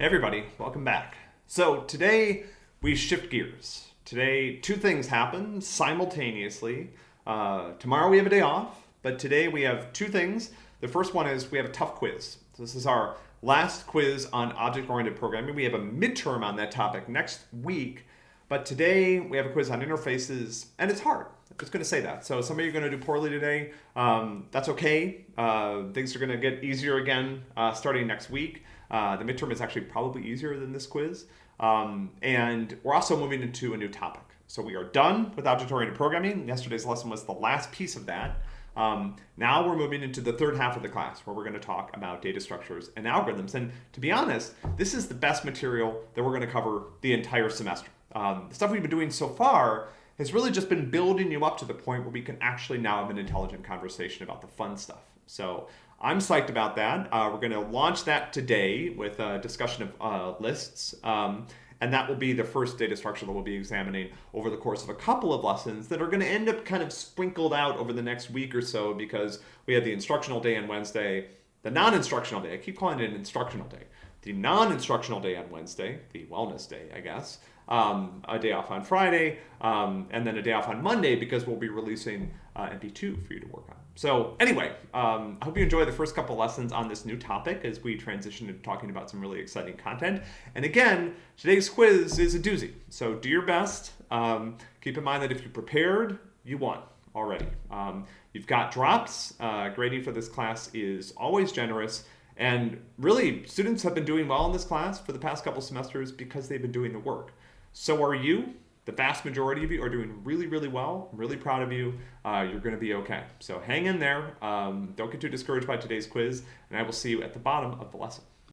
Everybody, welcome back. So today we shift gears. Today two things happen simultaneously. Uh, tomorrow we have a day off, but today we have two things. The first one is we have a tough quiz. This is our last quiz on object-oriented programming. We have a midterm on that topic next week, but today we have a quiz on interfaces, and it's hard. I'm just going to say that. So some of you are going to do poorly today. Um, that's okay. Uh, things are going to get easier again uh, starting next week. Uh, the midterm is actually probably easier than this quiz. Um, and we're also moving into a new topic. So we are done with object-oriented programming. Yesterday's lesson was the last piece of that. Um, now we're moving into the third half of the class where we're going to talk about data structures and algorithms. And to be honest, this is the best material that we're going to cover the entire semester. Um, the stuff we've been doing so far has really just been building you up to the point where we can actually now have an intelligent conversation about the fun stuff. So I'm psyched about that. Uh, we're going to launch that today with a discussion of uh, lists. Um, and that will be the first data structure that we'll be examining over the course of a couple of lessons that are going to end up kind of sprinkled out over the next week or so because we have the instructional day on Wednesday, the non-instructional day. I keep calling it an instructional day. The non-instructional day on Wednesday, the wellness day, I guess, um, a day off on Friday, um, and then a day off on Monday because we'll be releasing uh, MP2 for you to work on. So anyway, um, I hope you enjoy the first couple lessons on this new topic as we transition to talking about some really exciting content. And again, today's quiz is a doozy. So do your best. Um, keep in mind that if you prepared, you won already. Um, you've got drops. Uh, grading for this class is always generous. And really, students have been doing well in this class for the past couple semesters because they've been doing the work. So are you. The vast majority of you are doing really, really well. I'm really proud of you. Uh, you're going to be okay. So hang in there. Um, don't get too discouraged by today's quiz, and I will see you at the bottom of the lesson.